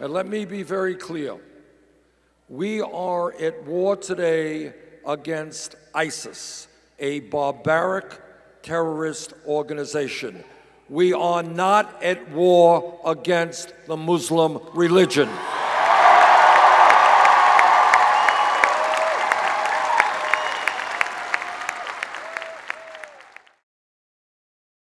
And let me be very clear. We are at war today against ISIS, a barbaric terrorist organization. We are not at war against the Muslim religion.